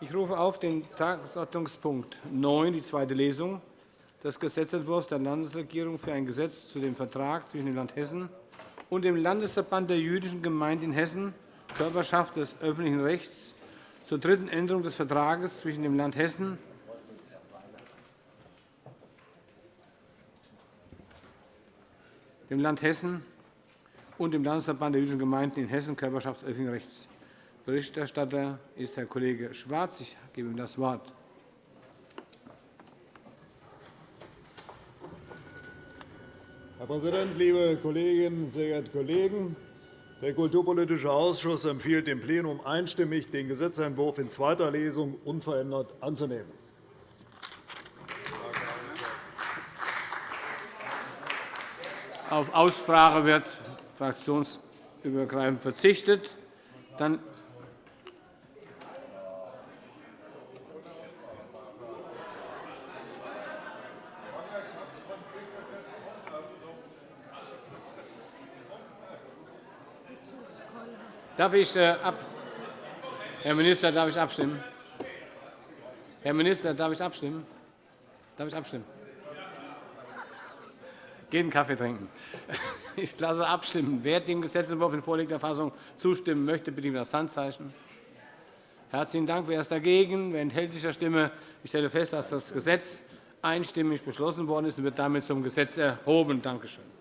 Ich rufe auf den Tagesordnungspunkt 9, die zweite Lesung des Gesetzentwurfs der Landesregierung für ein Gesetz zu dem Vertrag zwischen dem Land Hessen und dem Landesverband der jüdischen Gemeinden in Hessen, Körperschaft des öffentlichen Rechts, zur dritten Änderung des Vertrags zwischen dem Land Hessen dem Land Hessen und dem Landesverband der jüdischen Gemeinden in Hessen, Körperschaft des öffentlichen Rechts. Berichterstatter ist Herr Kollege Schwarz. Ich gebe ihm das Wort. Herr Präsident, liebe Kolleginnen, sehr geehrte Kollegen! Der Kulturpolitische Ausschuss empfiehlt dem Plenum einstimmig, den Gesetzentwurf in zweiter Lesung unverändert anzunehmen. Auf Aussprache wird fraktionsübergreifend verzichtet. Dann Darf ich, äh, Herr Minister, darf ich abstimmen? Herr Minister, darf ich abstimmen? Darf ich abstimmen? Gehen einen Kaffee trinken. Ich lasse abstimmen. Wer dem Gesetzentwurf in vorliegender Fassung zustimmen möchte, bitte ich um das Handzeichen. Herzlichen Dank. Wer ist dagegen? Wer enthält sich der Stimme? Ich stelle fest, dass das Gesetz einstimmig beschlossen worden ist und wird damit zum Gesetz erhoben. Danke schön.